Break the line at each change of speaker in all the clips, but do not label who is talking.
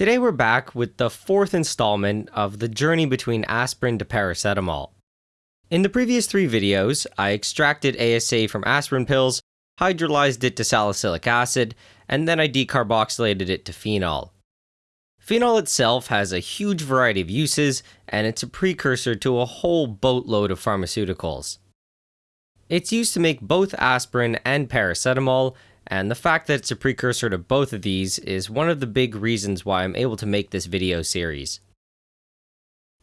Today we're back with the fourth installment of the journey between aspirin to paracetamol. In the previous three videos, I extracted ASA from aspirin pills, hydrolyzed it to salicylic acid, and then I decarboxylated it to phenol. Phenol itself has a huge variety of uses, and it's a precursor to a whole boatload of pharmaceuticals. It's used to make both aspirin and paracetamol, and the fact that it's a precursor to both of these is one of the big reasons why I'm able to make this video series.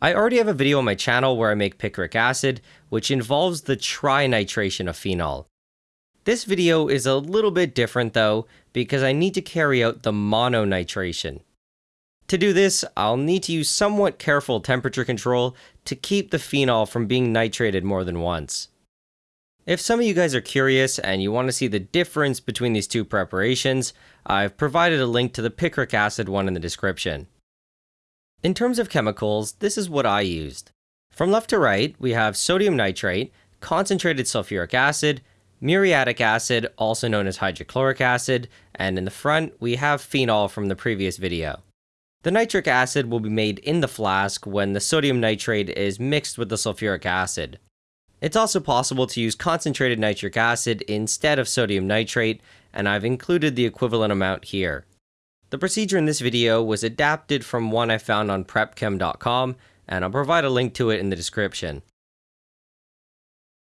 I already have a video on my channel where I make picric acid, which involves the trinitration of phenol. This video is a little bit different though, because I need to carry out the mononitration. To do this, I'll need to use somewhat careful temperature control to keep the phenol from being nitrated more than once. If some of you guys are curious and you want to see the difference between these two preparations, I've provided a link to the picric acid one in the description. In terms of chemicals, this is what I used. From left to right, we have sodium nitrate, concentrated sulfuric acid, muriatic acid, also known as hydrochloric acid, and in the front, we have phenol from the previous video. The nitric acid will be made in the flask when the sodium nitrate is mixed with the sulfuric acid. It's also possible to use concentrated nitric acid instead of sodium nitrate, and I've included the equivalent amount here. The procedure in this video was adapted from one I found on prepchem.com, and I'll provide a link to it in the description.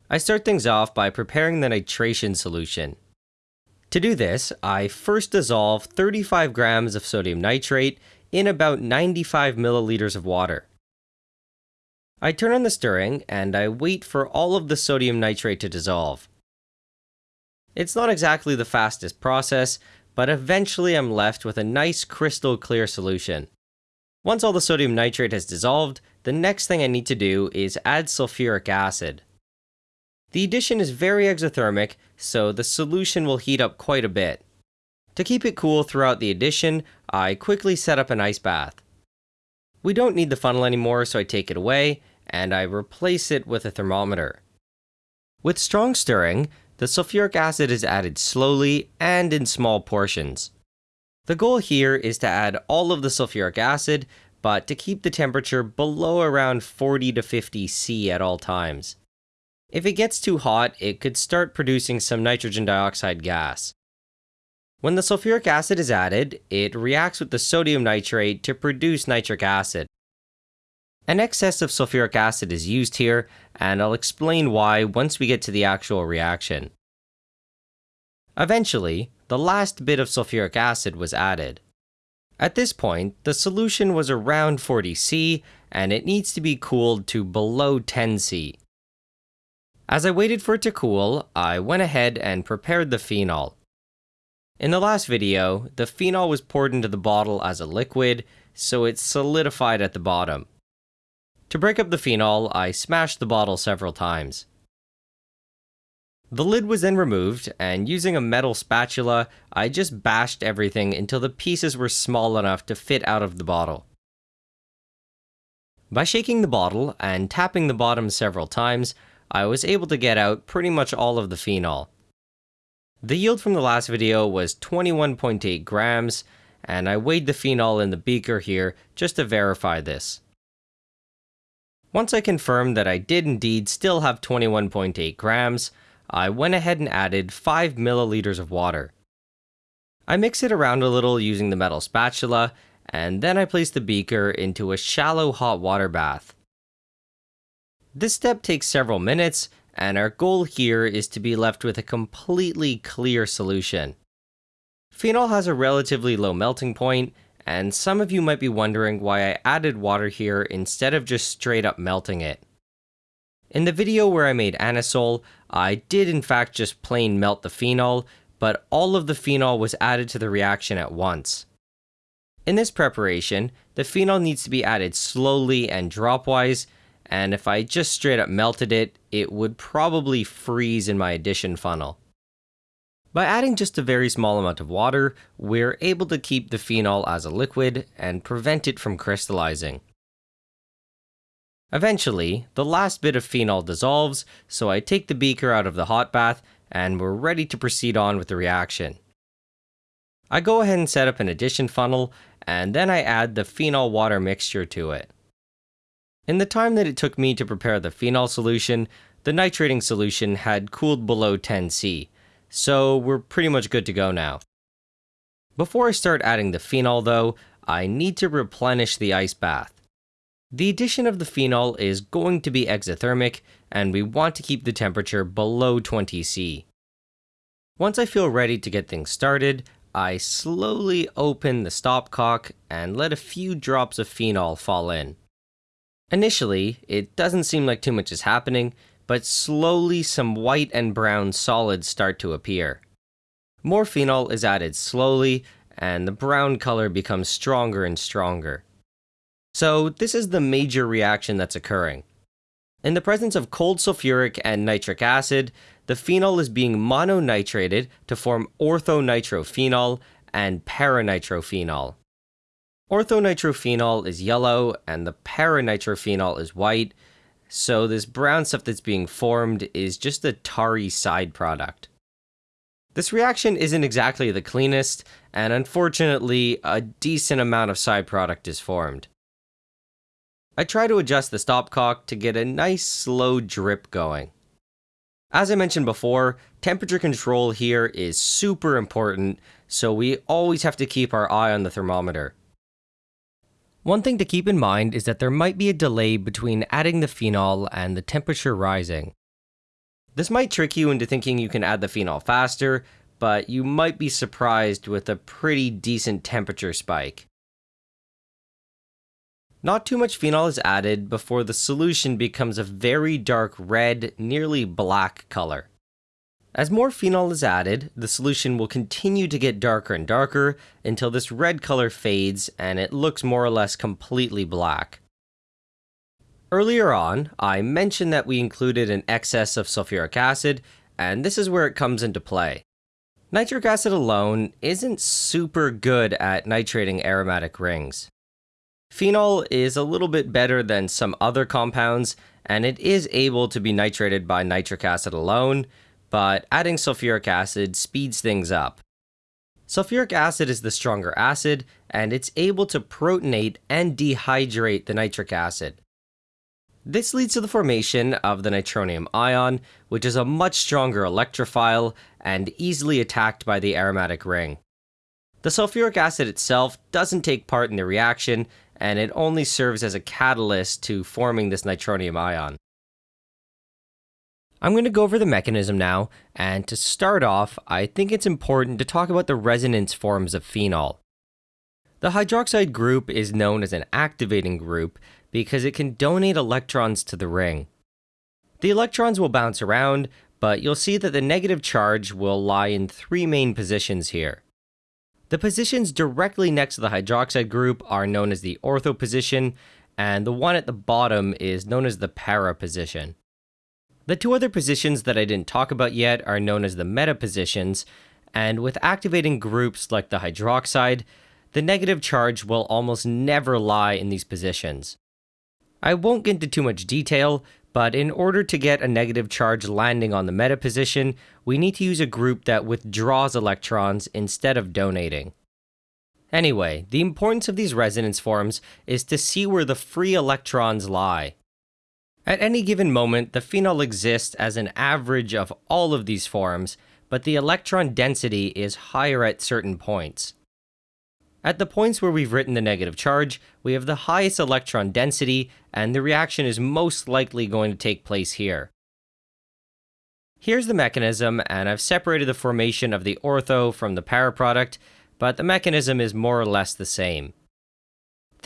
I start things off by preparing the nitration solution. To do this, I first dissolve 35 grams of sodium nitrate in about 95 milliliters of water. I turn on the stirring and I wait for all of the sodium nitrate to dissolve. It's not exactly the fastest process, but eventually I'm left with a nice crystal clear solution. Once all the sodium nitrate has dissolved, the next thing I need to do is add sulfuric acid. The addition is very exothermic, so the solution will heat up quite a bit. To keep it cool throughout the addition, I quickly set up an ice bath. We don't need the funnel anymore, so I take it away, and I replace it with a thermometer. With strong stirring, the sulfuric acid is added slowly and in small portions. The goal here is to add all of the sulfuric acid, but to keep the temperature below around 40 to 50 C at all times. If it gets too hot, it could start producing some nitrogen dioxide gas. When the sulfuric acid is added, it reacts with the sodium nitrate to produce nitric acid. An excess of sulfuric acid is used here, and I'll explain why once we get to the actual reaction. Eventually, the last bit of sulfuric acid was added. At this point, the solution was around 40 C, and it needs to be cooled to below 10 C. As I waited for it to cool, I went ahead and prepared the phenol. In the last video, the phenol was poured into the bottle as a liquid, so it solidified at the bottom. To break up the phenol, I smashed the bottle several times. The lid was then removed, and using a metal spatula, I just bashed everything until the pieces were small enough to fit out of the bottle. By shaking the bottle and tapping the bottom several times, I was able to get out pretty much all of the phenol. The yield from the last video was 21.8 grams, and I weighed the phenol in the beaker here just to verify this. Once I confirmed that I did indeed still have 21.8 grams, I went ahead and added 5 milliliters of water. I mix it around a little using the metal spatula, and then I place the beaker into a shallow hot water bath. This step takes several minutes, and our goal here is to be left with a completely clear solution. Phenol has a relatively low melting point, and some of you might be wondering why I added water here instead of just straight up melting it. In the video where I made anisole, I did in fact just plain melt the phenol, but all of the phenol was added to the reaction at once. In this preparation, the phenol needs to be added slowly and dropwise, and if I just straight up melted it, it would probably freeze in my addition funnel. By adding just a very small amount of water, we're able to keep the phenol as a liquid and prevent it from crystallizing. Eventually, the last bit of phenol dissolves, so I take the beaker out of the hot bath and we're ready to proceed on with the reaction. I go ahead and set up an addition funnel, and then I add the phenol water mixture to it. In the time that it took me to prepare the phenol solution, the nitrating solution had cooled below 10C, so we're pretty much good to go now. Before I start adding the phenol though, I need to replenish the ice bath. The addition of the phenol is going to be exothermic, and we want to keep the temperature below 20C. Once I feel ready to get things started, I slowly open the stopcock and let a few drops of phenol fall in. Initially, it doesn't seem like too much is happening, but slowly some white and brown solids start to appear. More phenol is added slowly, and the brown color becomes stronger and stronger. So this is the major reaction that's occurring. In the presence of cold sulfuric and nitric acid, the phenol is being mononitrated to form orthonitrophenol and paranitrophenol. Orthonitrophenol is yellow and the paranitrophenol is white, so this brown stuff that's being formed is just a tarry side product. This reaction isn't exactly the cleanest, and unfortunately, a decent amount of side product is formed. I try to adjust the stopcock to get a nice slow drip going. As I mentioned before, temperature control here is super important, so we always have to keep our eye on the thermometer. One thing to keep in mind is that there might be a delay between adding the phenol and the temperature rising. This might trick you into thinking you can add the phenol faster, but you might be surprised with a pretty decent temperature spike. Not too much phenol is added before the solution becomes a very dark red, nearly black color. As more phenol is added, the solution will continue to get darker and darker until this red color fades and it looks more or less completely black. Earlier on, I mentioned that we included an excess of sulfuric acid, and this is where it comes into play. Nitric acid alone isn't super good at nitrating aromatic rings. Phenol is a little bit better than some other compounds, and it is able to be nitrated by nitric acid alone, but adding sulfuric acid speeds things up. Sulfuric acid is the stronger acid, and it's able to protonate and dehydrate the nitric acid. This leads to the formation of the nitronium ion, which is a much stronger electrophile and easily attacked by the aromatic ring. The sulfuric acid itself doesn't take part in the reaction, and it only serves as a catalyst to forming this nitronium ion. I'm going to go over the mechanism now, and to start off, I think it's important to talk about the resonance forms of phenol. The hydroxide group is known as an activating group because it can donate electrons to the ring. The electrons will bounce around, but you'll see that the negative charge will lie in three main positions here. The positions directly next to the hydroxide group are known as the ortho position, and the one at the bottom is known as the para position. The two other positions that I didn't talk about yet are known as the meta positions, and with activating groups like the hydroxide, the negative charge will almost never lie in these positions. I won't get into too much detail, but in order to get a negative charge landing on the meta position, we need to use a group that withdraws electrons instead of donating. Anyway, the importance of these resonance forms is to see where the free electrons lie. At any given moment, the phenol exists as an average of all of these forms, but the electron density is higher at certain points. At the points where we've written the negative charge, we have the highest electron density, and the reaction is most likely going to take place here. Here's the mechanism, and I've separated the formation of the ortho from the para product, but the mechanism is more or less the same.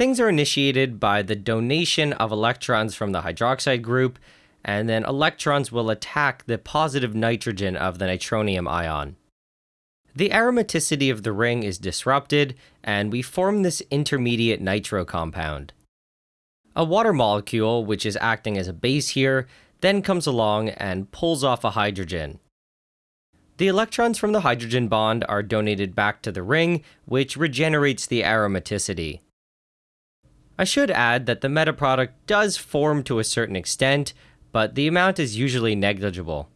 Things are initiated by the donation of electrons from the hydroxide group, and then electrons will attack the positive nitrogen of the nitronium ion. The aromaticity of the ring is disrupted, and we form this intermediate nitro compound. A water molecule, which is acting as a base here, then comes along and pulls off a hydrogen. The electrons from the hydrogen bond are donated back to the ring, which regenerates the aromaticity. I should add that the meta product does form to a certain extent, but the amount is usually negligible.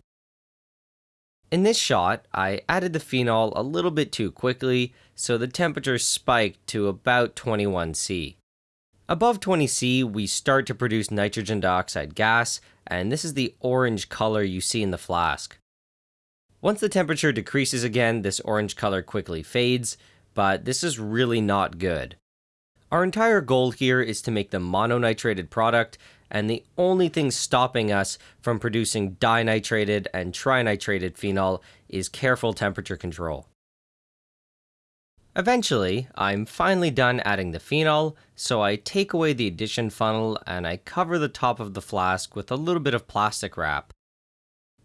In this shot, I added the phenol a little bit too quickly, so the temperature spiked to about 21C. Above 20C, we start to produce nitrogen dioxide gas, and this is the orange color you see in the flask. Once the temperature decreases again, this orange color quickly fades, but this is really not good. Our entire goal here is to make the mononitrated product, and the only thing stopping us from producing dinitrated and trinitrated phenol is careful temperature control. Eventually, I'm finally done adding the phenol, so I take away the addition funnel and I cover the top of the flask with a little bit of plastic wrap.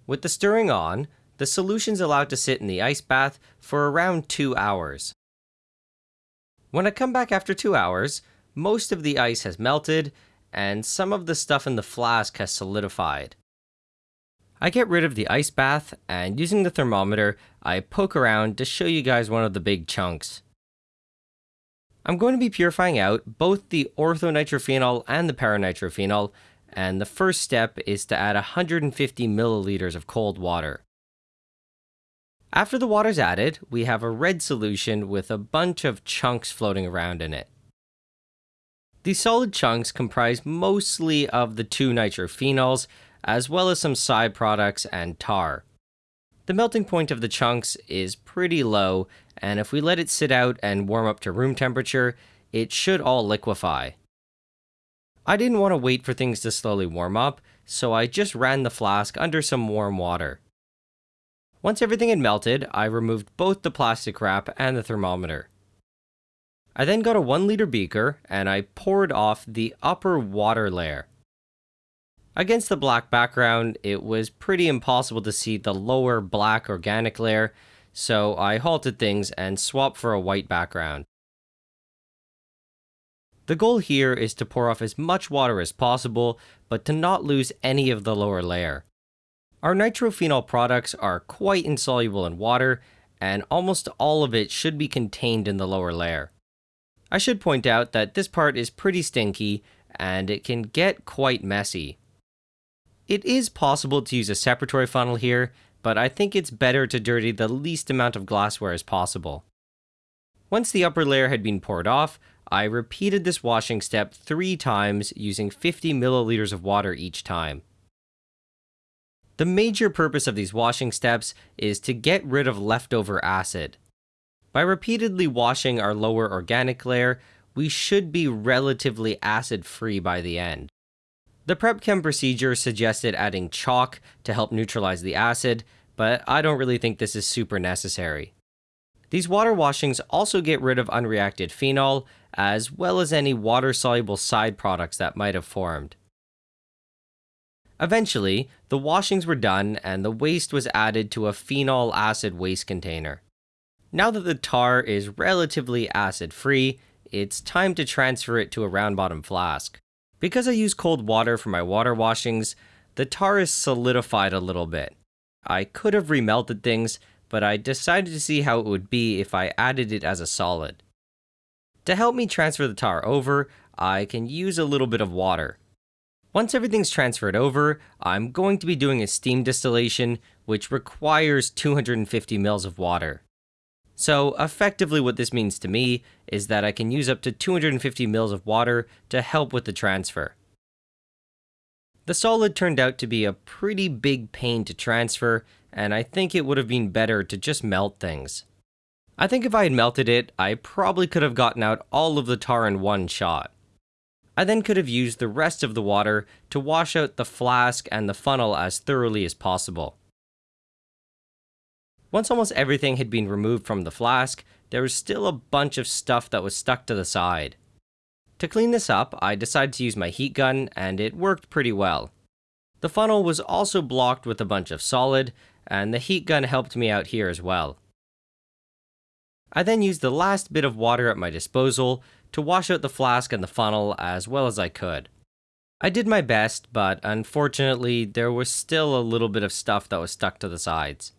With the stirring on, the solution's allowed to sit in the ice bath for around 2 hours. When I come back after 2 hours, most of the ice has melted and some of the stuff in the flask has solidified. I get rid of the ice bath, and using the thermometer, I poke around to show you guys one of the big chunks. I'm going to be purifying out both the orthonitrophenol and the paranitrophenol, and the first step is to add 150 milliliters of cold water. After the water's added, we have a red solution with a bunch of chunks floating around in it. These solid chunks comprise mostly of the two nitrophenols, as well as some side products and tar. The melting point of the chunks is pretty low, and if we let it sit out and warm up to room temperature, it should all liquefy. I didn't want to wait for things to slowly warm up, so I just ran the flask under some warm water. Once everything had melted, I removed both the plastic wrap and the thermometer. I then got a 1 liter beaker and I poured off the upper water layer. Against the black background, it was pretty impossible to see the lower black organic layer, so I halted things and swapped for a white background. The goal here is to pour off as much water as possible, but to not lose any of the lower layer. Our nitrophenol products are quite insoluble in water, and almost all of it should be contained in the lower layer. I should point out that this part is pretty stinky, and it can get quite messy. It is possible to use a separatory funnel here, but I think it's better to dirty the least amount of glassware as possible. Once the upper layer had been poured off, I repeated this washing step three times using 50 milliliters of water each time. The major purpose of these washing steps is to get rid of leftover acid. By repeatedly washing our lower organic layer, we should be relatively acid free by the end. The prep chem procedure suggested adding chalk to help neutralize the acid, but I don't really think this is super necessary. These water washings also get rid of unreacted phenol, as well as any water-soluble side products that might have formed. Eventually, the washings were done and the waste was added to a phenol acid waste container. Now that the tar is relatively acid-free, it's time to transfer it to a round bottom flask. Because I use cold water for my water washings, the tar is solidified a little bit. I could have remelted things, but I decided to see how it would be if I added it as a solid. To help me transfer the tar over, I can use a little bit of water. Once everything's transferred over, I'm going to be doing a steam distillation, which requires 250 mils of water. So effectively what this means to me is that I can use up to 250 mils of water to help with the transfer. The solid turned out to be a pretty big pain to transfer, and I think it would have been better to just melt things. I think if I had melted it, I probably could have gotten out all of the tar in one shot. I then could have used the rest of the water to wash out the flask and the funnel as thoroughly as possible. Once almost everything had been removed from the flask, there was still a bunch of stuff that was stuck to the side. To clean this up, I decided to use my heat gun, and it worked pretty well. The funnel was also blocked with a bunch of solid, and the heat gun helped me out here as well. I then used the last bit of water at my disposal to wash out the flask and the funnel as well as I could. I did my best, but unfortunately, there was still a little bit of stuff that was stuck to the sides.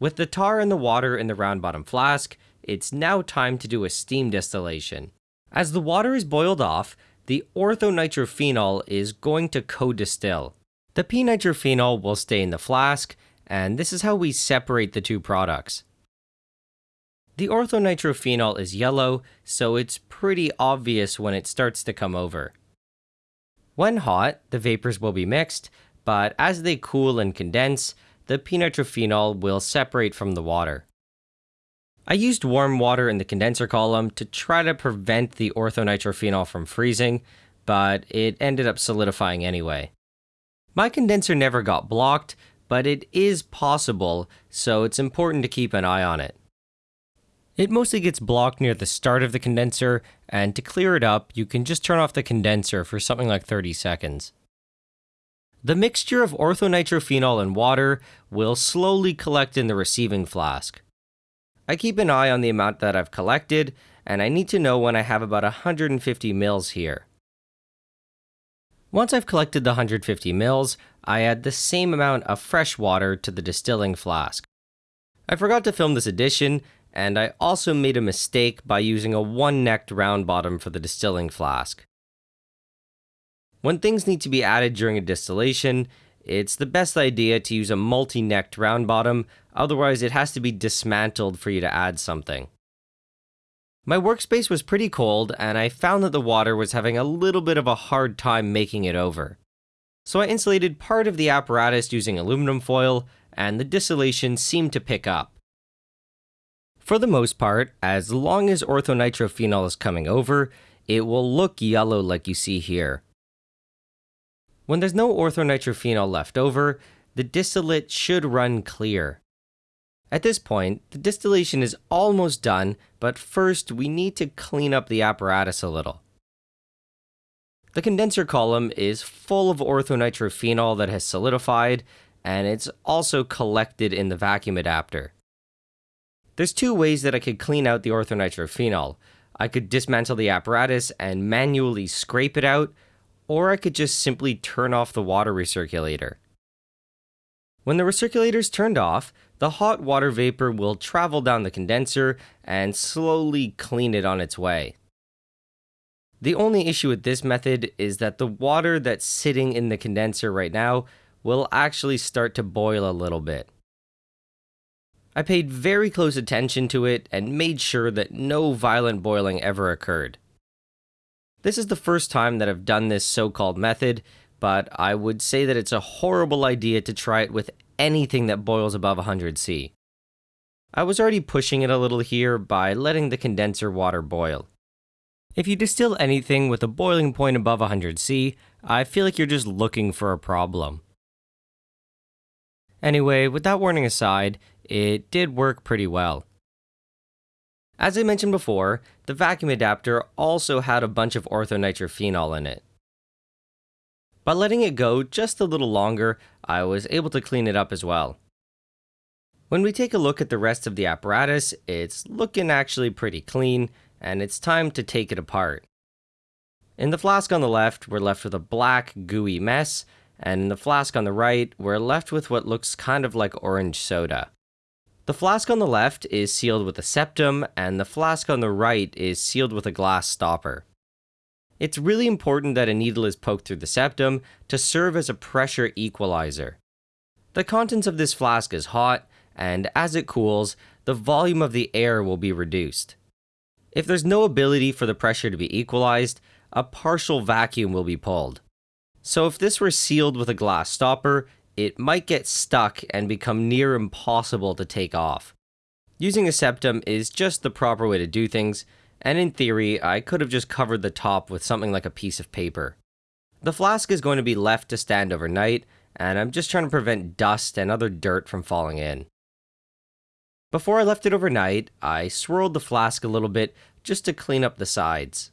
With the tar and the water in the round bottom flask, it's now time to do a steam distillation. As the water is boiled off, the orthonitrophenol is going to co-distill. The p-nitrophenol will stay in the flask, and this is how we separate the two products. The orthonitrophenol is yellow, so it's pretty obvious when it starts to come over. When hot, the vapors will be mixed, but as they cool and condense, the p-nitrophenol will separate from the water. I used warm water in the condenser column to try to prevent the orthonitrophenol from freezing, but it ended up solidifying anyway. My condenser never got blocked, but it is possible, so it's important to keep an eye on it. It mostly gets blocked near the start of the condenser, and to clear it up, you can just turn off the condenser for something like 30 seconds. The mixture of orthonitrophenol and water will slowly collect in the receiving flask. I keep an eye on the amount that I've collected, and I need to know when I have about 150 mils here. Once I've collected the 150 mils, I add the same amount of fresh water to the distilling flask. I forgot to film this addition, and I also made a mistake by using a one-necked round bottom for the distilling flask. When things need to be added during a distillation, it's the best idea to use a multi-necked round bottom, otherwise it has to be dismantled for you to add something. My workspace was pretty cold, and I found that the water was having a little bit of a hard time making it over. So I insulated part of the apparatus using aluminum foil, and the distillation seemed to pick up. For the most part, as long as orthonitrophenol is coming over, it will look yellow like you see here. When there's no orthonitrophenol left over, the distillate should run clear. At this point, the distillation is almost done, but first we need to clean up the apparatus a little. The condenser column is full of orthonitrophenol that has solidified, and it's also collected in the vacuum adapter. There's two ways that I could clean out the orthonitrophenol. I could dismantle the apparatus and manually scrape it out, or I could just simply turn off the water recirculator. When the recirculator is turned off, the hot water vapor will travel down the condenser and slowly clean it on its way. The only issue with this method is that the water that's sitting in the condenser right now will actually start to boil a little bit. I paid very close attention to it and made sure that no violent boiling ever occurred. This is the first time that I've done this so-called method, but I would say that it's a horrible idea to try it with anything that boils above 100C. I was already pushing it a little here by letting the condenser water boil. If you distill anything with a boiling point above 100C, I feel like you're just looking for a problem. Anyway, with that warning aside, it did work pretty well. As I mentioned before, the vacuum adapter also had a bunch of orthonitrophenol in it. By letting it go just a little longer, I was able to clean it up as well. When we take a look at the rest of the apparatus, it's looking actually pretty clean, and it's time to take it apart. In the flask on the left, we're left with a black, gooey mess, and in the flask on the right, we're left with what looks kind of like orange soda. The flask on the left is sealed with a septum, and the flask on the right is sealed with a glass stopper. It's really important that a needle is poked through the septum to serve as a pressure equalizer. The contents of this flask is hot, and as it cools, the volume of the air will be reduced. If there's no ability for the pressure to be equalized, a partial vacuum will be pulled. So if this were sealed with a glass stopper, it might get stuck and become near impossible to take off. Using a septum is just the proper way to do things, and in theory, I could have just covered the top with something like a piece of paper. The flask is going to be left to stand overnight, and I'm just trying to prevent dust and other dirt from falling in. Before I left it overnight, I swirled the flask a little bit just to clean up the sides.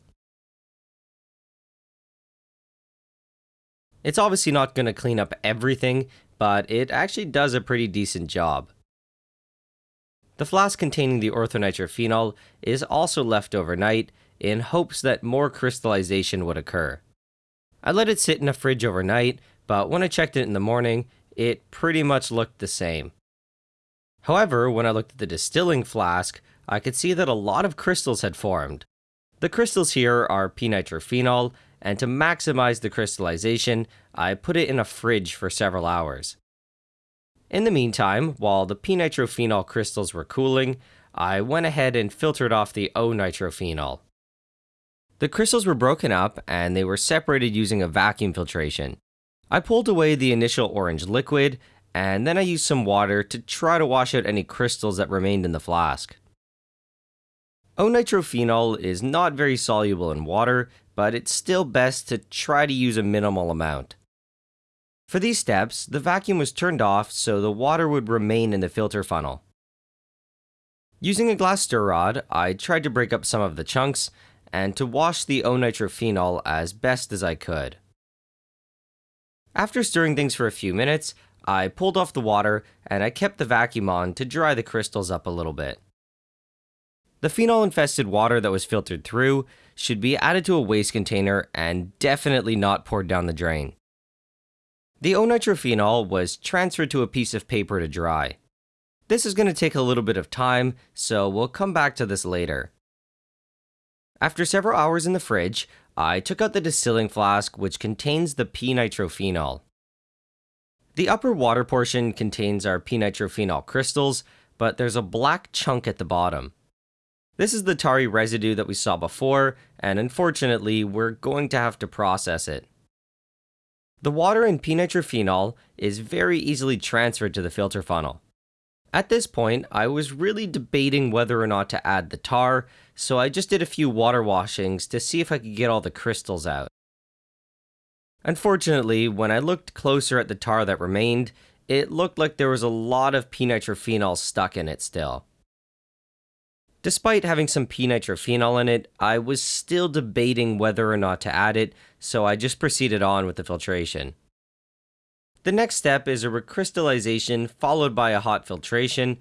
It's obviously not going to clean up everything, but it actually does a pretty decent job. The flask containing the orthonitrophenol is also left overnight in hopes that more crystallization would occur. I let it sit in a fridge overnight, but when I checked it in the morning, it pretty much looked the same. However, when I looked at the distilling flask, I could see that a lot of crystals had formed. The crystals here are p-nitrophenol, and to maximize the crystallization, I put it in a fridge for several hours. In the meantime, while the p-nitrophenol crystals were cooling, I went ahead and filtered off the O-nitrophenol. The crystals were broken up and they were separated using a vacuum filtration. I pulled away the initial orange liquid and then I used some water to try to wash out any crystals that remained in the flask. O-nitrophenol is not very soluble in water, but it's still best to try to use a minimal amount. For these steps, the vacuum was turned off so the water would remain in the filter funnel. Using a glass stir rod, I tried to break up some of the chunks and to wash the O-nitrophenol as best as I could. After stirring things for a few minutes, I pulled off the water and I kept the vacuum on to dry the crystals up a little bit. The phenol-infested water that was filtered through should be added to a waste container and definitely not poured down the drain. The O-nitrophenol was transferred to a piece of paper to dry. This is going to take a little bit of time, so we'll come back to this later. After several hours in the fridge, I took out the distilling flask which contains the p-nitrophenol. The upper water portion contains our p-nitrophenol crystals, but there's a black chunk at the bottom. This is the tarry residue that we saw before, and unfortunately, we're going to have to process it. The water in p-nitrophenol is very easily transferred to the filter funnel. At this point, I was really debating whether or not to add the tar, so I just did a few water washings to see if I could get all the crystals out. Unfortunately, when I looked closer at the tar that remained, it looked like there was a lot of p-nitrophenol stuck in it still. Despite having some p-nitrophenol in it, I was still debating whether or not to add it, so I just proceeded on with the filtration. The next step is a recrystallization followed by a hot filtration,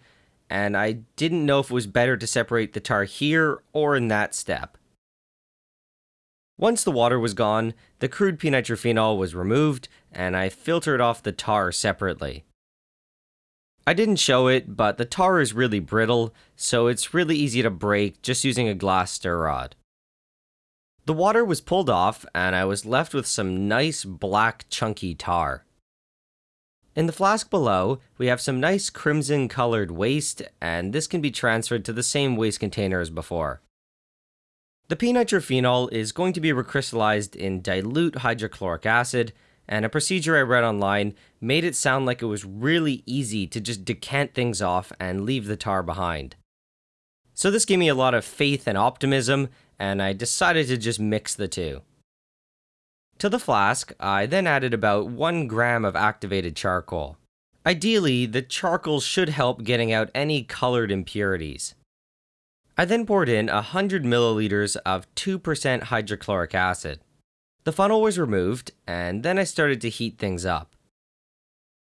and I didn't know if it was better to separate the tar here or in that step. Once the water was gone, the crude p-nitrophenol was removed, and I filtered off the tar separately. I didn't show it, but the tar is really brittle, so it's really easy to break just using a glass stir rod. The water was pulled off, and I was left with some nice black chunky tar. In the flask below, we have some nice crimson colored waste, and this can be transferred to the same waste container as before. The p-nitrophenol is going to be recrystallized in dilute hydrochloric acid, and a procedure I read online made it sound like it was really easy to just decant things off and leave the tar behind. So this gave me a lot of faith and optimism, and I decided to just mix the two. To the flask, I then added about 1 gram of activated charcoal. Ideally, the charcoal should help getting out any colored impurities. I then poured in 100 milliliters of 2% hydrochloric acid. The funnel was removed, and then I started to heat things up.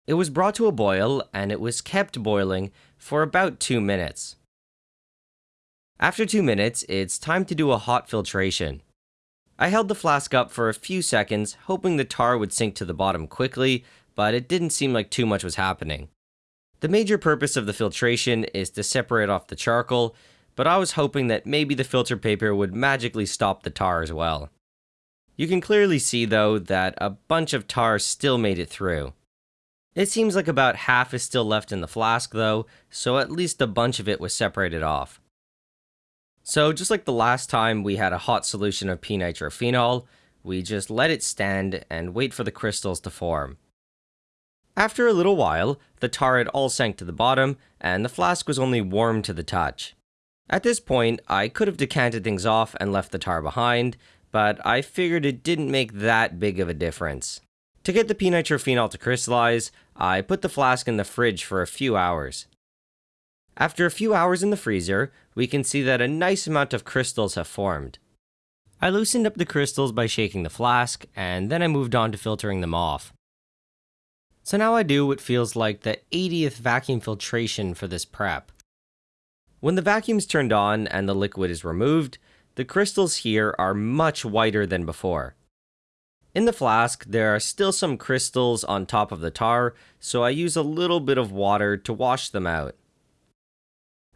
It was brought to a boil, and it was kept boiling for about 2 minutes. After 2 minutes, it's time to do a hot filtration. I held the flask up for a few seconds, hoping the tar would sink to the bottom quickly, but it didn't seem like too much was happening. The major purpose of the filtration is to separate off the charcoal, but I was hoping that maybe the filter paper would magically stop the tar as well. You can clearly see though that a bunch of tar still made it through. It seems like about half is still left in the flask though, so at least a bunch of it was separated off. So just like the last time we had a hot solution of p-nitrophenol, we just let it stand and wait for the crystals to form. After a little while, the tar had all sank to the bottom, and the flask was only warm to the touch. At this point, I could have decanted things off and left the tar behind, but I figured it didn't make that big of a difference. To get the p-nitrophenol to crystallize, I put the flask in the fridge for a few hours. After a few hours in the freezer, we can see that a nice amount of crystals have formed. I loosened up the crystals by shaking the flask, and then I moved on to filtering them off. So now I do what feels like the 80th vacuum filtration for this prep. When the vacuum's turned on and the liquid is removed, the crystals here are much whiter than before. In the flask, there are still some crystals on top of the tar, so I use a little bit of water to wash them out.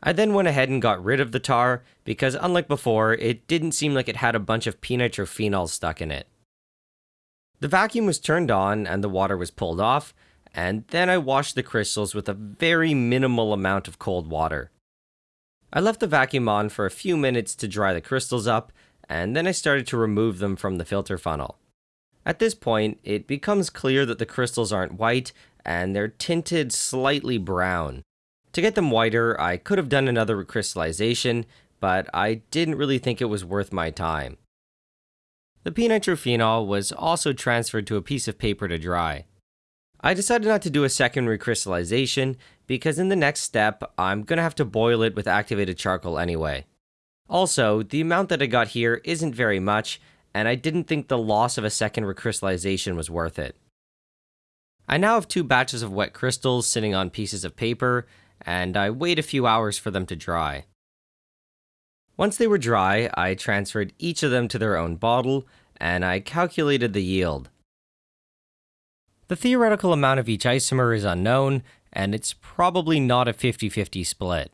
I then went ahead and got rid of the tar, because unlike before, it didn't seem like it had a bunch of p-nitrophenol stuck in it. The vacuum was turned on and the water was pulled off, and then I washed the crystals with a very minimal amount of cold water. I left the vacuum on for a few minutes to dry the crystals up, and then I started to remove them from the filter funnel. At this point, it becomes clear that the crystals aren't white and they're tinted slightly brown. To get them whiter, I could have done another recrystallization, but I didn't really think it was worth my time. The p-nitrophenol was also transferred to a piece of paper to dry. I decided not to do a second recrystallization because in the next step, I'm going to have to boil it with activated charcoal anyway. Also, the amount that I got here isn't very much, and I didn't think the loss of a second recrystallization was worth it. I now have two batches of wet crystals sitting on pieces of paper, and I wait a few hours for them to dry. Once they were dry, I transferred each of them to their own bottle, and I calculated the yield. The theoretical amount of each isomer is unknown, and it's probably not a 50-50 split.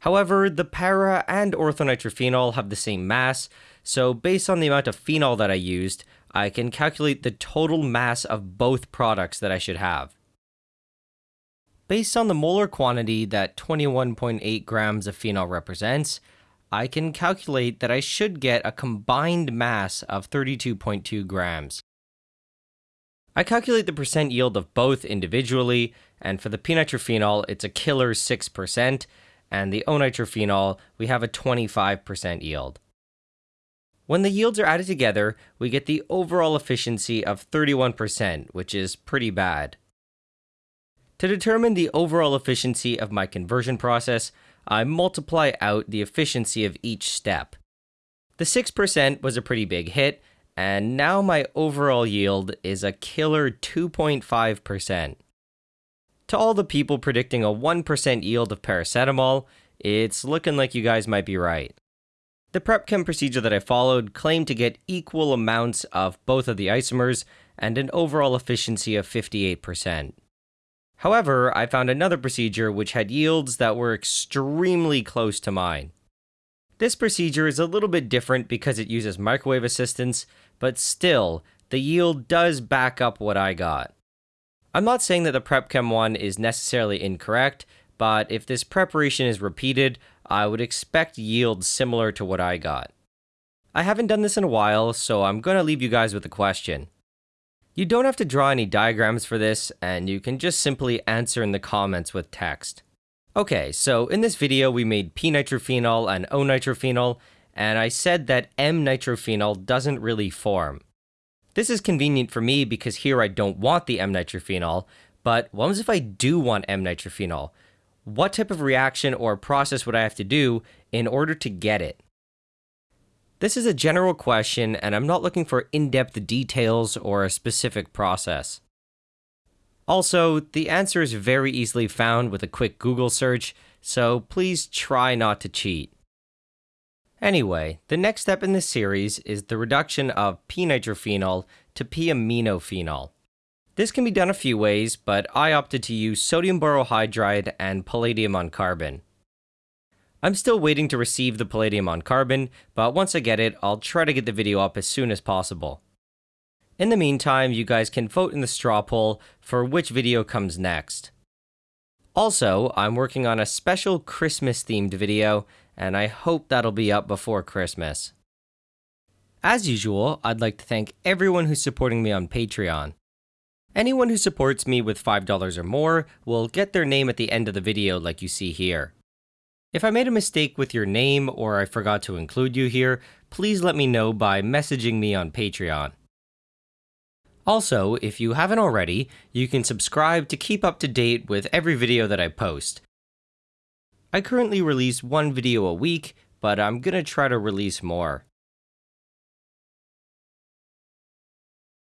However, the para and orthonitrophenol have the same mass, so based on the amount of phenol that I used, I can calculate the total mass of both products that I should have. Based on the molar quantity that 21.8 grams of phenol represents, I can calculate that I should get a combined mass of 32.2 grams. I calculate the percent yield of both individually, and for the p-nitrophenol, it's a killer 6%, and the O-nitrophenol, we have a 25% yield. When the yields are added together, we get the overall efficiency of 31%, which is pretty bad. To determine the overall efficiency of my conversion process, I multiply out the efficiency of each step. The 6% was a pretty big hit, and now my overall yield is a killer 2.5%. To all the people predicting a 1% yield of paracetamol, it's looking like you guys might be right. The prep chem procedure that I followed claimed to get equal amounts of both of the isomers and an overall efficiency of 58%. However, I found another procedure which had yields that were extremely close to mine. This procedure is a little bit different because it uses microwave assistance, but still, the yield does back up what I got. I'm not saying that the PrepChem one is necessarily incorrect, but if this preparation is repeated, I would expect yields similar to what I got. I haven't done this in a while, so I'm going to leave you guys with a question. You don't have to draw any diagrams for this, and you can just simply answer in the comments with text. Okay, so in this video we made p-nitrophenol and O-nitrophenol, and I said that M-nitrophenol doesn't really form. This is convenient for me because here I don't want the M-nitrophenol, but what if I do want M-nitrophenol? What type of reaction or process would I have to do in order to get it? This is a general question, and I'm not looking for in-depth details or a specific process. Also, the answer is very easily found with a quick Google search, so please try not to cheat. Anyway, the next step in this series is the reduction of p-nitrophenol to p-aminophenol. This can be done a few ways, but I opted to use sodium borohydride and palladium on carbon. I'm still waiting to receive the palladium on carbon, but once I get it, I'll try to get the video up as soon as possible. In the meantime, you guys can vote in the straw poll for which video comes next. Also, I'm working on a special Christmas themed video, and I hope that'll be up before Christmas. As usual, I'd like to thank everyone who's supporting me on Patreon. Anyone who supports me with $5 or more will get their name at the end of the video like you see here. If I made a mistake with your name or I forgot to include you here, please let me know by messaging me on Patreon. Also, if you haven't already, you can subscribe to keep up to date with every video that I post. I currently release one video a week, but I'm gonna try to release more.